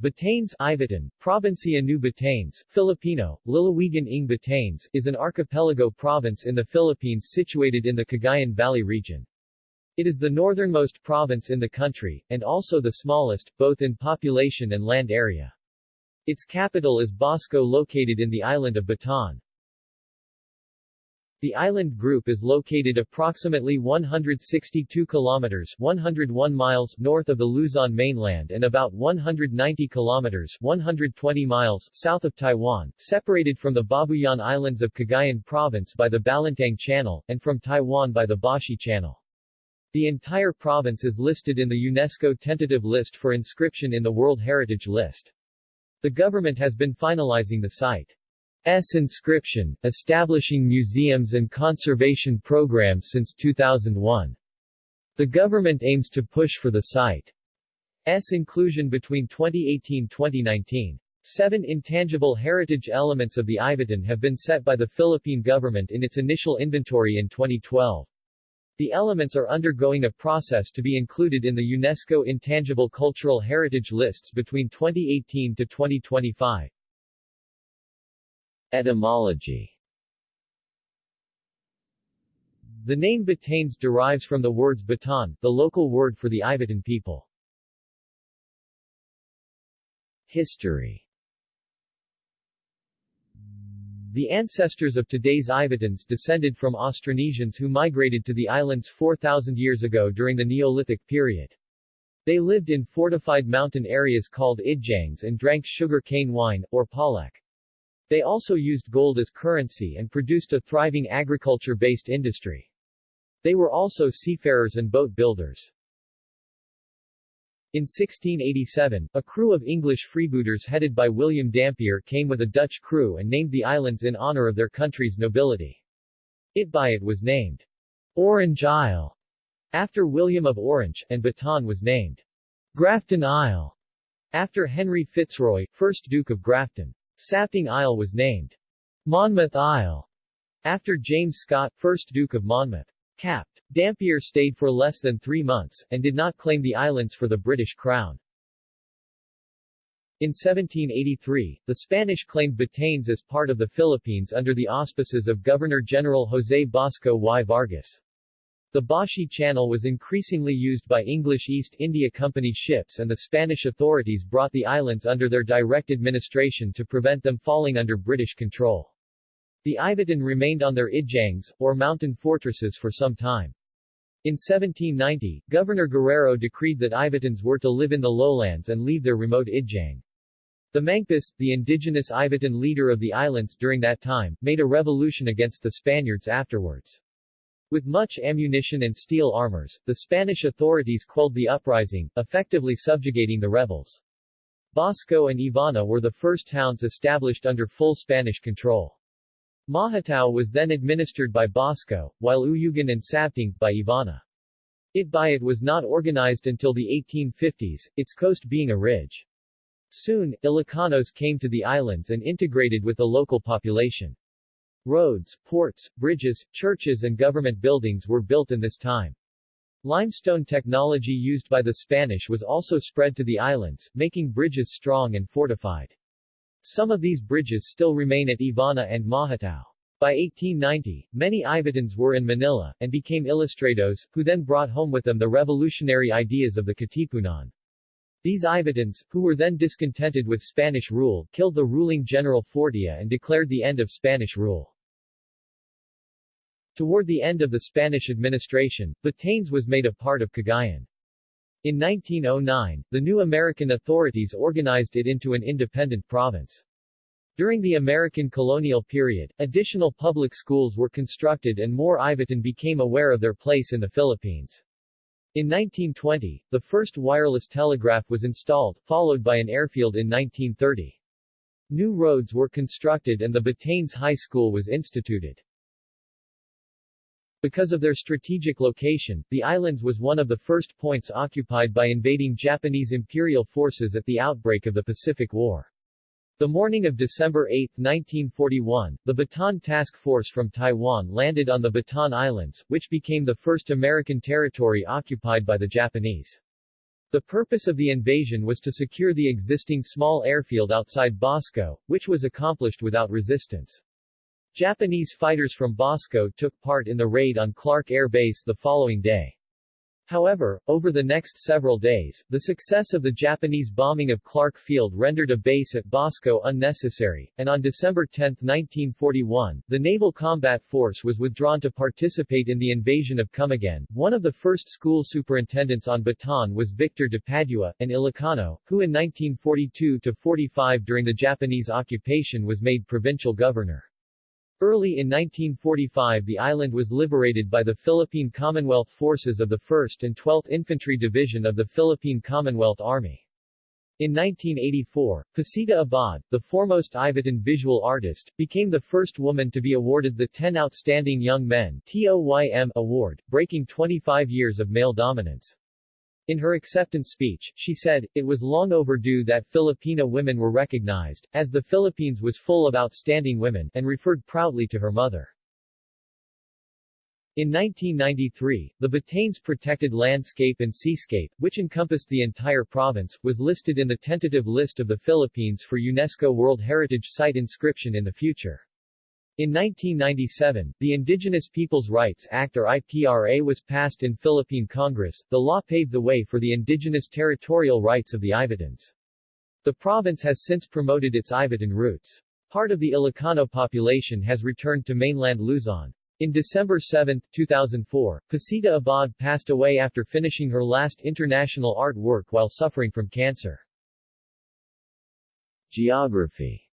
Batanes Ivatan, Provincia New Batanes, Filipino, Lalawigan ng Batanes, is an archipelago province in the Philippines situated in the Cagayan Valley region. It is the northernmost province in the country, and also the smallest, both in population and land area. Its capital is Basco located in the island of Batan. The island group is located approximately 162 kilometers 101 miles north of the Luzon mainland and about 190 kilometers 120 miles south of Taiwan, separated from the Babuyan Islands of Cagayan Province by the Balintang Channel, and from Taiwan by the Bashi Channel. The entire province is listed in the UNESCO tentative list for inscription in the World Heritage List. The government has been finalizing the site. S inscription, establishing museums and conservation programs since 2001. The government aims to push for the site's inclusion between 2018-2019. Seven intangible heritage elements of the Ivatan have been set by the Philippine government in its initial inventory in 2012. The elements are undergoing a process to be included in the UNESCO Intangible Cultural Heritage Lists between 2018 to 2025. Etymology The name Batanes derives from the words Batan, the local word for the Ivatan people. History The ancestors of today's Ivatans descended from Austronesians who migrated to the islands 4,000 years ago during the Neolithic period. They lived in fortified mountain areas called idjangs and drank sugar cane wine, or palak. They also used gold as currency and produced a thriving agriculture-based industry. They were also seafarers and boat builders. In 1687, a crew of English freebooters headed by William Dampier came with a Dutch crew and named the islands in honor of their country's nobility. Itbayat was named Orange Isle after William of Orange, and Batan was named Grafton Isle after Henry Fitzroy, 1st Duke of Grafton. Sabtang Isle was named Monmouth Isle after James Scott, 1st Duke of Monmouth. Capt. Dampier stayed for less than three months, and did not claim the islands for the British Crown. In 1783, the Spanish claimed Batanes as part of the Philippines under the auspices of Governor-General José Basco y Vargas. The Bashi Channel was increasingly used by English East India Company ships and the Spanish authorities brought the islands under their direct administration to prevent them falling under British control. The Ivatan remained on their idjangs, or mountain fortresses for some time. In 1790, Governor Guerrero decreed that Ivatans were to live in the lowlands and leave their remote idjang. The Mangpas, the indigenous Ivatan leader of the islands during that time, made a revolution against the Spaniards afterwards. With much ammunition and steel armors, the Spanish authorities quelled the uprising, effectively subjugating the rebels. Basco and Ivana were the first towns established under full Spanish control. Mahatao was then administered by Basco, while Uyugan and Sabtang, by Ivana. Itbayat was not organized until the 1850s, its coast being a ridge. Soon, Ilocanos came to the islands and integrated with the local population. Roads, ports, bridges, churches and government buildings were built in this time. Limestone technology used by the Spanish was also spread to the islands, making bridges strong and fortified. Some of these bridges still remain at Ivana and Mahatao. By 1890, many Ivatans were in Manila, and became ilustrados, who then brought home with them the revolutionary ideas of the Katipunan. These Ivatans, who were then discontented with Spanish rule, killed the ruling General Fortia and declared the end of Spanish rule. Toward the end of the Spanish administration, Batanes was made a part of Cagayan. In 1909, the new American authorities organized it into an independent province. During the American colonial period, additional public schools were constructed and more Ivatan became aware of their place in the Philippines. In 1920, the first wireless telegraph was installed, followed by an airfield in 1930. New roads were constructed and the Batanes High School was instituted. Because of their strategic location, the islands was one of the first points occupied by invading Japanese imperial forces at the outbreak of the Pacific War. The morning of December 8, 1941, the Batan Task Force from Taiwan landed on the Batan Islands, which became the first American territory occupied by the Japanese. The purpose of the invasion was to secure the existing small airfield outside Basco, which was accomplished without resistance. Japanese fighters from Basco took part in the raid on Clark Air Base the following day. However, over the next several days, the success of the Japanese bombing of Clark Field rendered a base at Basco unnecessary, and on December 10, 1941, the Naval Combat Force was withdrawn to participate in the invasion of Camiguin. One of the first school superintendents on Batan was Victor de Padua, an Ilocano, who in 1942-45 during the Japanese occupation was made provincial governor. Early in 1945 the island was liberated by the Philippine Commonwealth Forces of the 1st and 12th Infantry Division of the Philippine Commonwealth Army. In 1984, Pacita Abad, the foremost Ivatan visual artist, became the first woman to be awarded the 10 Outstanding Young Men TOYM award, breaking 25 years of male dominance. In her acceptance speech, she said, it was long overdue that Filipina women were recognized, as the Philippines was full of outstanding women, and referred proudly to her mother. In 1993, the Batanes Protected Landscape and Seascape, which encompassed the entire province, was listed in the tentative list of the Philippines for UNESCO World Heritage Site inscription in the future. In 1997, the Indigenous Peoples' Rights Act or IPRA was passed in Philippine Congress. The law paved the way for the indigenous territorial rights of the Ivatans. The province has since promoted its Ivatan roots. Part of the Ilocano population has returned to mainland Luzon. In December 7, 2004, Pacita Abad passed away after finishing her last international art work while suffering from cancer. Geography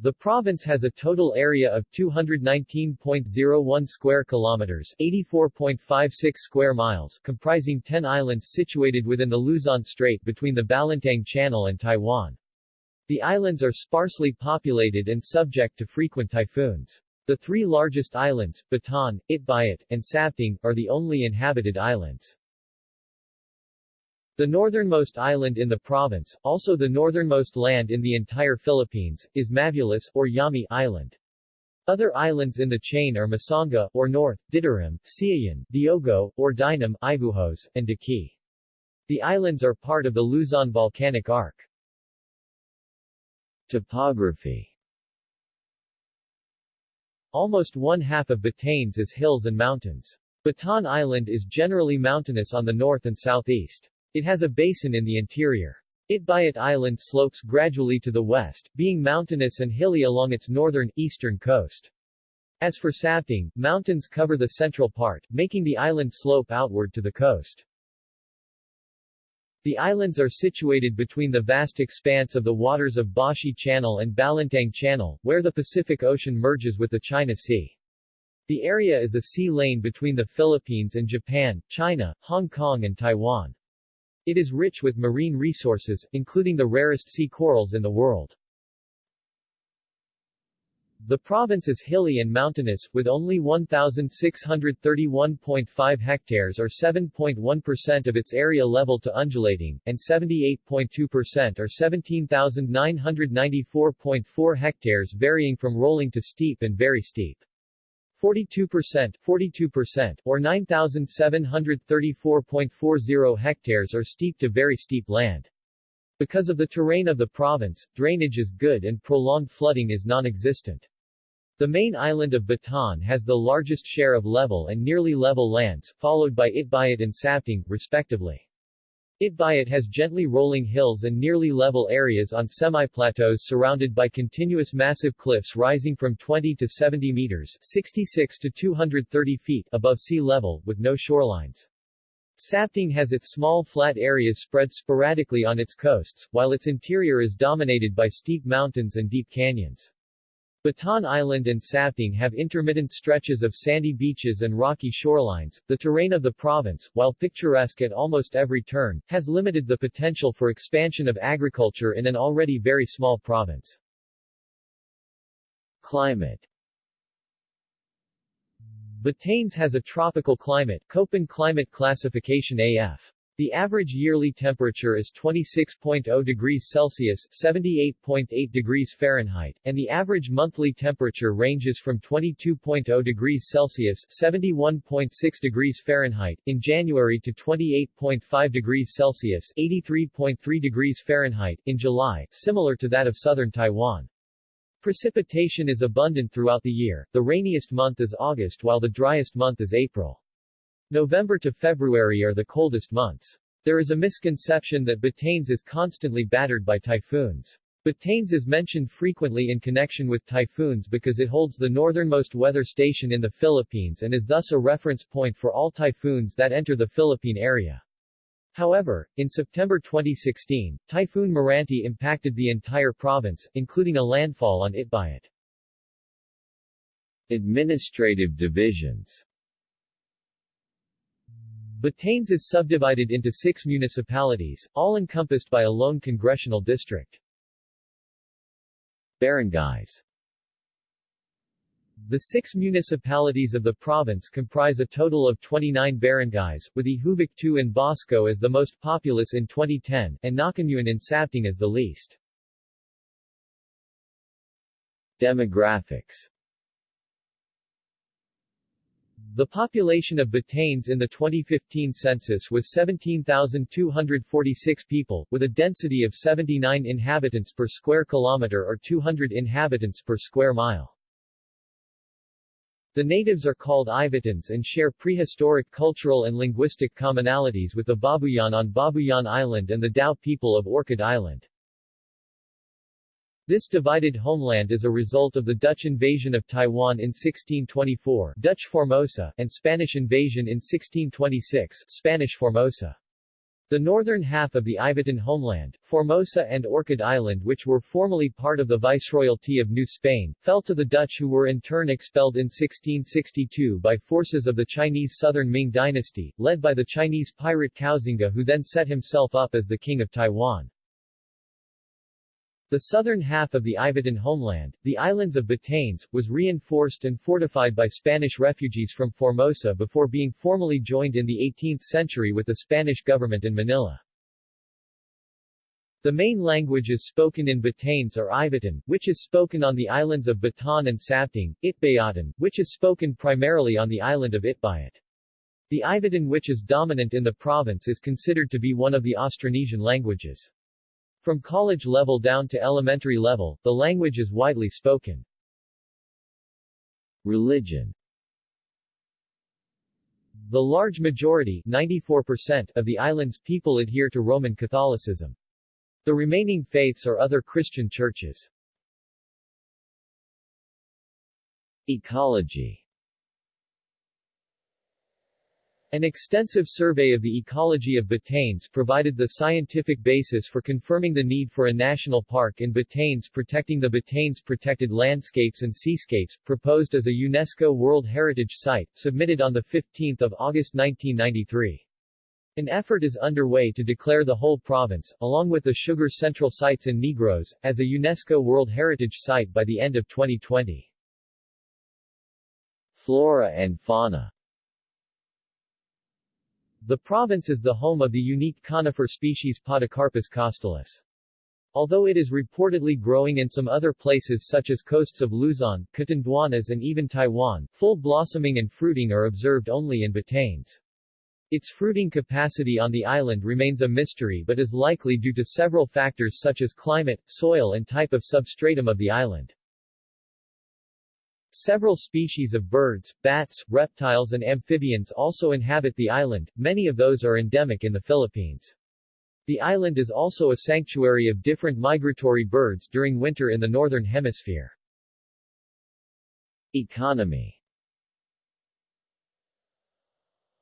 the province has a total area of 219.01 square kilometers, 84.56 square miles, comprising 10 islands situated within the Luzon Strait between the Balintang Channel and Taiwan. The islands are sparsely populated and subject to frequent typhoons. The three largest islands, Batan, Itbayat, and Sabtang, are the only inhabited islands. The northernmost island in the province, also the northernmost land in the entire Philippines, is Mavulis, or Yami Island. Other islands in the chain are Masanga, or North, Ditaram, Siayan, Diogo, or Dinam, Ivuhos, and Daki. The islands are part of the Luzon Volcanic Arc. Topography Almost one half of Batanes is hills and mountains. Batan Island is generally mountainous on the north and southeast. It has a basin in the interior. Itbayat Island slopes gradually to the west, being mountainous and hilly along its northern, eastern coast. As for Sabtang, mountains cover the central part, making the island slope outward to the coast. The islands are situated between the vast expanse of the waters of Bashi Channel and Balintang Channel, where the Pacific Ocean merges with the China Sea. The area is a sea lane between the Philippines and Japan, China, Hong Kong and Taiwan. It is rich with marine resources, including the rarest sea corals in the world. The province is hilly and mountainous, with only 1,631.5 hectares or 7.1% of its area level to undulating, and 78.2% or 17,994.4 hectares varying from rolling to steep and very steep. 42%, 42% or 9,734.40 hectares are steep to very steep land. Because of the terrain of the province, drainage is good and prolonged flooding is non-existent. The main island of Batan has the largest share of level and nearly level lands, followed by Itbayat and Sabtang, respectively. Itbayat has gently rolling hills and nearly level areas on semi-plateaus surrounded by continuous massive cliffs rising from 20 to 70 meters 66 to 230 feet above sea level, with no shorelines. Sabtang has its small flat areas spread sporadically on its coasts, while its interior is dominated by steep mountains and deep canyons. Batan Island and Sabtang have intermittent stretches of sandy beaches and rocky shorelines. The terrain of the province, while picturesque at almost every turn, has limited the potential for expansion of agriculture in an already very small province. Climate Batanes has a tropical climate, Köppen climate classification AF. The average yearly temperature is 26.0 degrees Celsius 78.8 degrees Fahrenheit, and the average monthly temperature ranges from 22.0 degrees Celsius 71.6 degrees Fahrenheit in January to 28.5 degrees Celsius 83.3 degrees Fahrenheit in July, similar to that of southern Taiwan. Precipitation is abundant throughout the year, the rainiest month is August while the driest month is April. November to February are the coldest months. There is a misconception that Batanes is constantly battered by typhoons. Batanes is mentioned frequently in connection with typhoons because it holds the northernmost weather station in the Philippines and is thus a reference point for all typhoons that enter the Philippine area. However, in September 2016, Typhoon Meranti impacted the entire province, including a landfall on Itbayat. Administrative divisions Batanes is subdivided into six municipalities, all encompassed by a lone congressional district. Barangays The six municipalities of the province comprise a total of 29 barangays, with Ihuvik and Basco as the most populous in 2010, and Nakanuan in Sabtang as the least. Demographics the population of Batanes in the 2015 census was 17,246 people, with a density of 79 inhabitants per square kilometer or 200 inhabitants per square mile. The natives are called Ivatans and share prehistoric cultural and linguistic commonalities with the Babuyan on Babuyan Island and the Tao people of Orchid Island. This divided homeland is a result of the Dutch invasion of Taiwan in 1624 Dutch Formosa and Spanish invasion in 1626 Spanish Formosa. The northern half of the Ivatan homeland, Formosa and Orchid Island which were formerly part of the Viceroyalty of New Spain, fell to the Dutch who were in turn expelled in 1662 by forces of the Chinese Southern Ming dynasty, led by the Chinese pirate Koxinga who then set himself up as the King of Taiwan. The southern half of the Ivatan homeland, the islands of Batanes, was reinforced and fortified by Spanish refugees from Formosa before being formally joined in the 18th century with the Spanish government in Manila. The main languages spoken in Batanes are Ivatan, which is spoken on the islands of Batan and Sabtang, Itbayatan, which is spoken primarily on the island of Itbayat. The Ivatan which is dominant in the province is considered to be one of the Austronesian languages. From college level down to elementary level, the language is widely spoken. Religion The large majority 94% of the island's people adhere to Roman Catholicism. The remaining faiths are other Christian churches. Ecology An extensive survey of the ecology of Batanes provided the scientific basis for confirming the need for a national park in Batanes protecting the Batanes protected landscapes and seascapes, proposed as a UNESCO World Heritage Site, submitted on 15 August 1993. An effort is underway to declare the whole province, along with the Sugar Central sites in Negros, as a UNESCO World Heritage Site by the end of 2020. Flora and fauna the province is the home of the unique conifer species Podocarpus costalis. Although it is reportedly growing in some other places such as coasts of Luzon, Catanduanes and even Taiwan, full blossoming and fruiting are observed only in Batanes. Its fruiting capacity on the island remains a mystery but is likely due to several factors such as climate, soil and type of substratum of the island. Several species of birds, bats, reptiles and amphibians also inhabit the island, many of those are endemic in the Philippines. The island is also a sanctuary of different migratory birds during winter in the northern hemisphere. Economy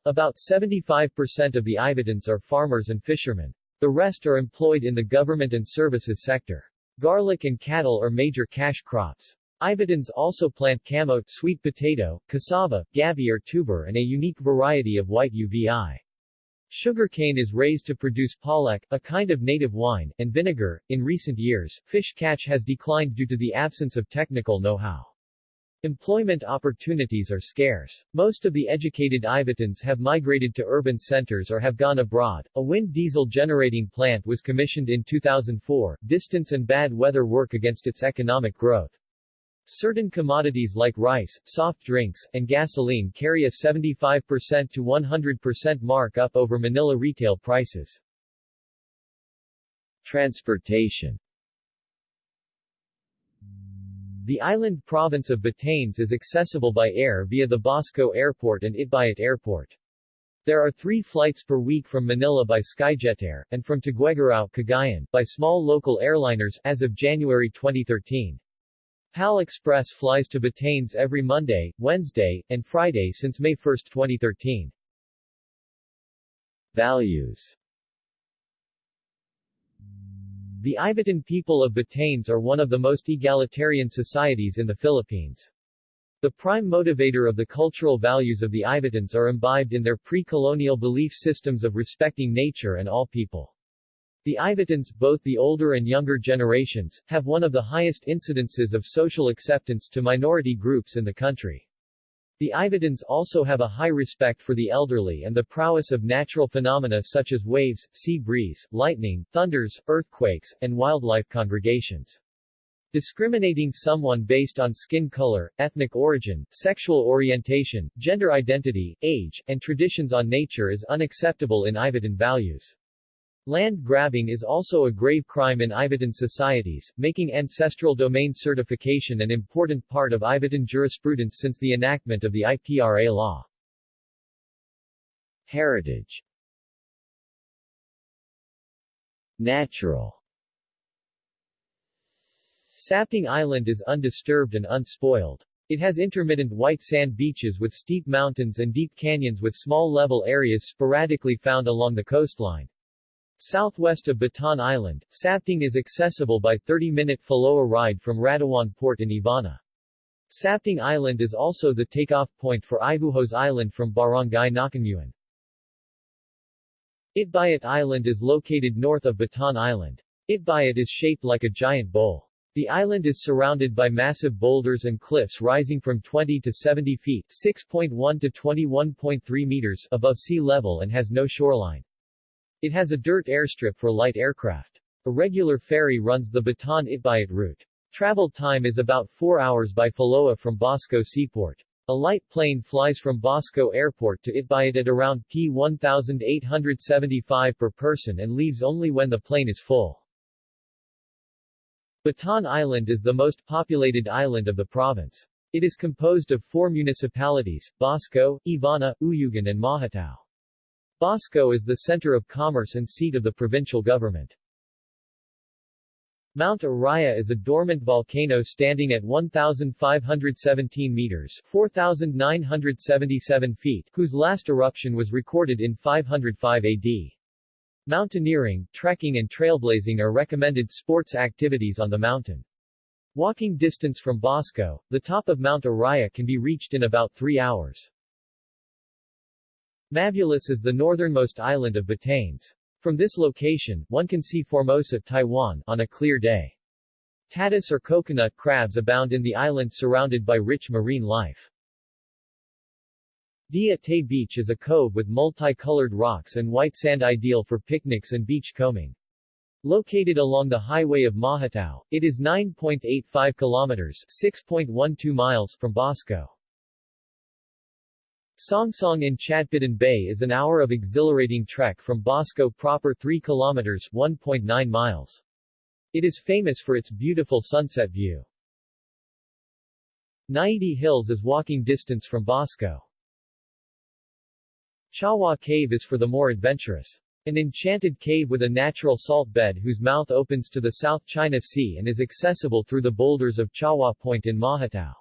About 75% of the Ivatans are farmers and fishermen. The rest are employed in the government and services sector. Garlic and cattle are major cash crops. Ivatans also plant camo, sweet potato, cassava, gabi or tuber and a unique variety of white uvi. Sugarcane is raised to produce palak, a kind of native wine, and vinegar. In recent years, fish catch has declined due to the absence of technical know-how. Employment opportunities are scarce. Most of the educated Ivatans have migrated to urban centers or have gone abroad. A wind diesel generating plant was commissioned in 2004. Distance and bad weather work against its economic growth. Certain commodities like rice, soft drinks, and gasoline carry a 75% to 100% markup over Manila retail prices. Transportation the island province of Batanes is accessible by air via the Basco Airport and Itbayat Airport. There are three flights per week from Manila by Skyjetair, and from Tuguegarao, Cagayan, by small local airliners, as of January 2013. PAL Express flies to Batanes every Monday, Wednesday, and Friday since May 1, 2013. Values the Ivatan people of Batanes are one of the most egalitarian societies in the Philippines. The prime motivator of the cultural values of the Ivatans are imbibed in their pre-colonial belief systems of respecting nature and all people. The Ivatans, both the older and younger generations, have one of the highest incidences of social acceptance to minority groups in the country. The Ivatans also have a high respect for the elderly and the prowess of natural phenomena such as waves, sea breeze, lightning, thunders, earthquakes, and wildlife congregations. Discriminating someone based on skin color, ethnic origin, sexual orientation, gender identity, age, and traditions on nature is unacceptable in Ivatan values. Land grabbing is also a grave crime in Ivatan societies, making ancestral domain certification an important part of Ivatan jurisprudence since the enactment of the IPRA law. Heritage Natural Sabtang Island is undisturbed and unspoiled. It has intermittent white sand beaches with steep mountains and deep canyons with small level areas sporadically found along the coastline. Southwest of Batan Island, Sabtang is accessible by 30-minute Faloa ride from Radawan Port in Ivana. Sabtang Island is also the takeoff point for Ivuhos Island from Barangay Nacanguan. Itbayat Island is located north of Batan Island. Itbayat is shaped like a giant bowl. The island is surrounded by massive boulders and cliffs rising from 20 to 70 feet 6.1 to 21.3 meters above sea level and has no shoreline. It has a dirt airstrip for light aircraft. A regular ferry runs the Batan-Itbayat route. Travel time is about 4 hours by Faloa from Basco Seaport. A light plane flies from Basco Airport to Itbayat at around P 1875 per person and leaves only when the plane is full. Batan Island is the most populated island of the province. It is composed of four municipalities, Basco, Ivana, Uyugan and Mahatao. Basco is the center of commerce and seat of the provincial government. Mount Iraya is a dormant volcano standing at 1,517 meters 4,977 feet, whose last eruption was recorded in 505 AD. Mountaineering, trekking and trailblazing are recommended sports activities on the mountain. Walking distance from Basco, the top of Mount Iraya can be reached in about three hours. Mavulis is the northernmost island of Batanes. From this location, one can see Formosa, Taiwan, on a clear day. Tatis or coconut crabs abound in the island surrounded by rich marine life. Dia Tay Beach is a cove with multicolored rocks and white sand ideal for picnics and beach combing. Located along the highway of Mahatao, it is 9.85 kilometers 6.12 miles from Basco. Songsong in Chatbitan Bay is an hour of exhilarating trek from Basco proper 3 kilometers 1.9 miles. It is famous for its beautiful sunset view. Naidi Hills is walking distance from Basco. Chawa Cave is for the more adventurous. An enchanted cave with a natural salt bed whose mouth opens to the South China Sea and is accessible through the boulders of Chawa Point in Mahatao.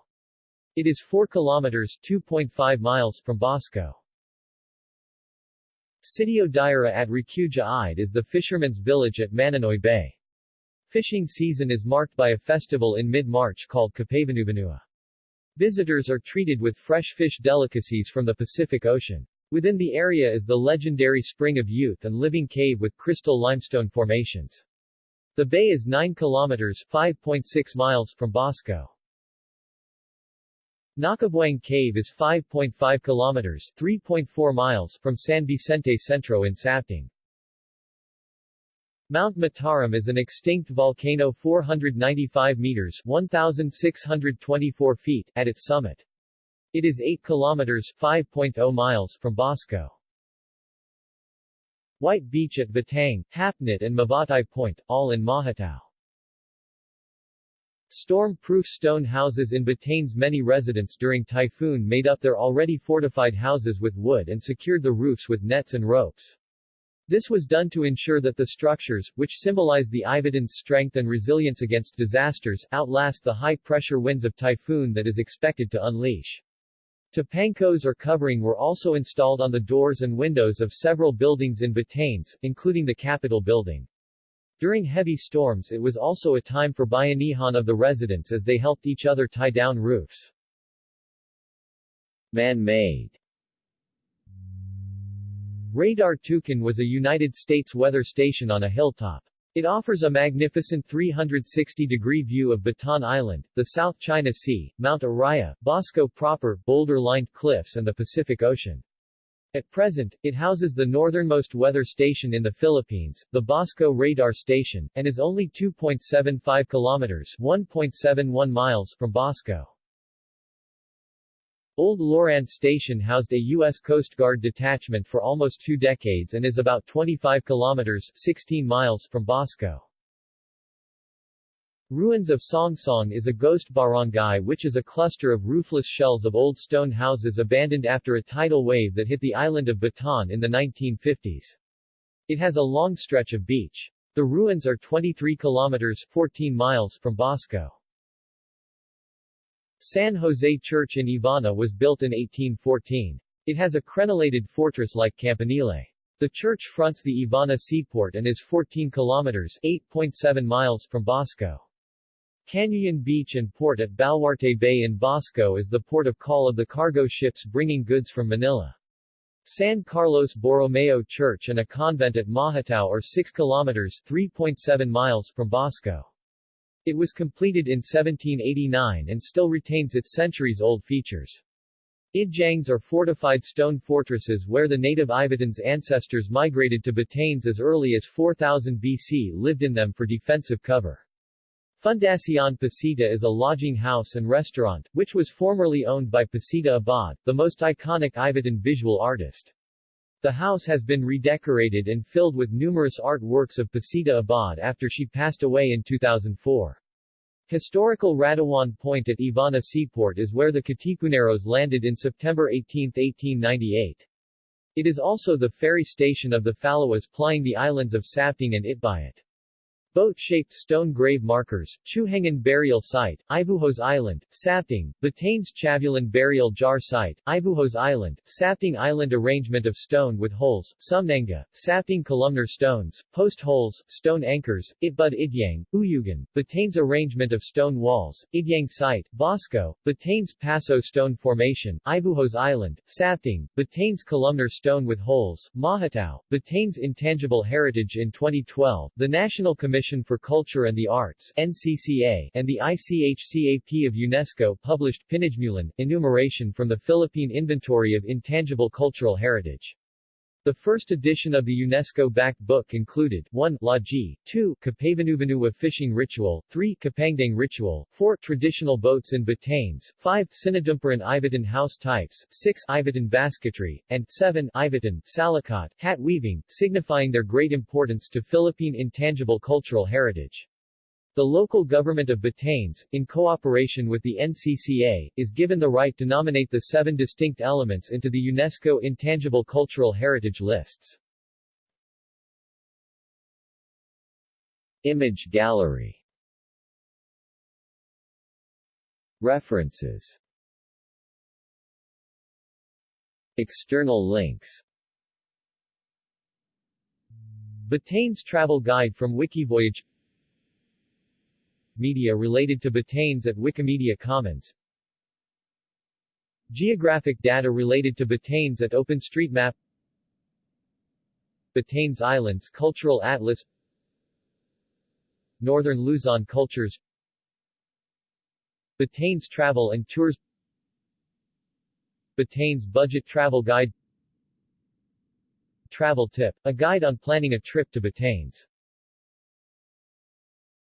It is 4 kilometers 2.5 miles from Basco. Sitio Daira at Recuja Ide is the fisherman's village at Mananoy Bay. Fishing season is marked by a festival in mid-March called Kapavanuvanua. Visitors are treated with fresh fish delicacies from the Pacific Ocean. Within the area is the legendary Spring of Youth and living cave with crystal limestone formations. The bay is 9 kilometers 5.6 miles from Basco. Nacabuang Cave is 5.5 kilometers 3.4 miles from San Vicente Centro in Sabtang. Mount Mataram is an extinct volcano 495 meters 1,624 feet at its summit. It is 8 kilometers 5.0 miles from Basco. White Beach at Batang, Hapnit and Mabatay Point, all in Mahatao. Storm-proof stone houses in Batane's many residents during typhoon made up their already fortified houses with wood and secured the roofs with nets and ropes. This was done to ensure that the structures, which symbolize the Ivatan's strength and resilience against disasters, outlast the high-pressure winds of typhoon that is expected to unleash. Tapancos or covering were also installed on the doors and windows of several buildings in Batanes, including the Capitol building. During heavy storms it was also a time for bayanihan of the residents as they helped each other tie down roofs. Man-made Radar Tucan was a United States weather station on a hilltop. It offers a magnificent 360-degree view of Batan Island, the South China Sea, Mount Iraya, Basco proper, boulder-lined cliffs and the Pacific Ocean. At present, it houses the northernmost weather station in the Philippines, the Basco Radar Station, and is only 2.75 kilometers 1.71 miles from Basco. Old Loran Station housed a U.S. Coast Guard detachment for almost two decades and is about 25 kilometers 16 miles from Basco. Ruins of Songsong is a ghost barangay which is a cluster of roofless shells of old stone houses abandoned after a tidal wave that hit the island of Batan in the 1950s. It has a long stretch of beach. The ruins are 23 kilometers 14 miles from Basco. San Jose Church in Ivana was built in 1814. It has a crenellated fortress-like campanile. The church fronts the Ivana seaport and is 14 kilometers 8.7 miles from Basco. Canyuyan Beach and port at Baluarte Bay in Basco is the port of call of the cargo ships bringing goods from Manila. San Carlos Borromeo Church and a convent at Mahatao are 6 kilometers 3.7 miles from Basco. It was completed in 1789 and still retains its centuries-old features. Idjangs are fortified stone fortresses where the native Ivatans' ancestors migrated to Batanes as early as 4000 BC lived in them for defensive cover. Fundacion Pacita is a lodging house and restaurant, which was formerly owned by Pacita Abad, the most iconic Ivatan visual artist. The house has been redecorated and filled with numerous artworks of Pacita Abad after she passed away in 2004. Historical Radawan Point at Ivana Seaport is where the Katipuneros landed in September 18, 1898. It is also the ferry station of the Falawas plying the islands of Sabtang and Itbayat. Boat-shaped stone grave markers, Chuhengan Burial Site, Ivuhos Island, Sabtang, Batanes Chavulan Burial Jar Site, Ivuhos Island, Sabtang Island Arrangement of stone with holes, Sumnanga, Sabtang Columnar stones, post holes, stone anchors, Itbud Idyang, Uyugan, Batanes Arrangement of stone walls, Idyang Site, Basco, Batanes Paso Stone Formation, Ivuhos Island, Sabtang, Batanes Columnar stone with holes, Mahatao, Batanes Intangible Heritage in 2012, the National Commission Commission for Culture and the Arts NCCA, and the ICHCAP of UNESCO published Pinagmulan, enumeration from the Philippine Inventory of Intangible Cultural Heritage. The first edition of the UNESCO-backed book included 1. Laji, 2. Kapavanuvanu fishing ritual, 3. Kapangdang ritual, 4. Traditional boats in Batanes, 5. Sinadumparan Ivatan house types, 6. Ivatan basketry, and 7. Ivatan Salakot, hat weaving, signifying their great importance to Philippine intangible cultural heritage. The local government of Batanes, in cooperation with the NCCA, is given the right to nominate the seven distinct elements into the UNESCO Intangible Cultural Heritage lists. Image gallery. References. External links. Batanes Travel Guide from Wikivoyage Media related to Batanes at Wikimedia Commons. Geographic data related to Batanes at OpenStreetMap. Batanes Islands Cultural Atlas. Northern Luzon Cultures. Batanes Travel and Tours. Batanes Budget Travel Guide. Travel Tip, a guide on planning a trip to Batanes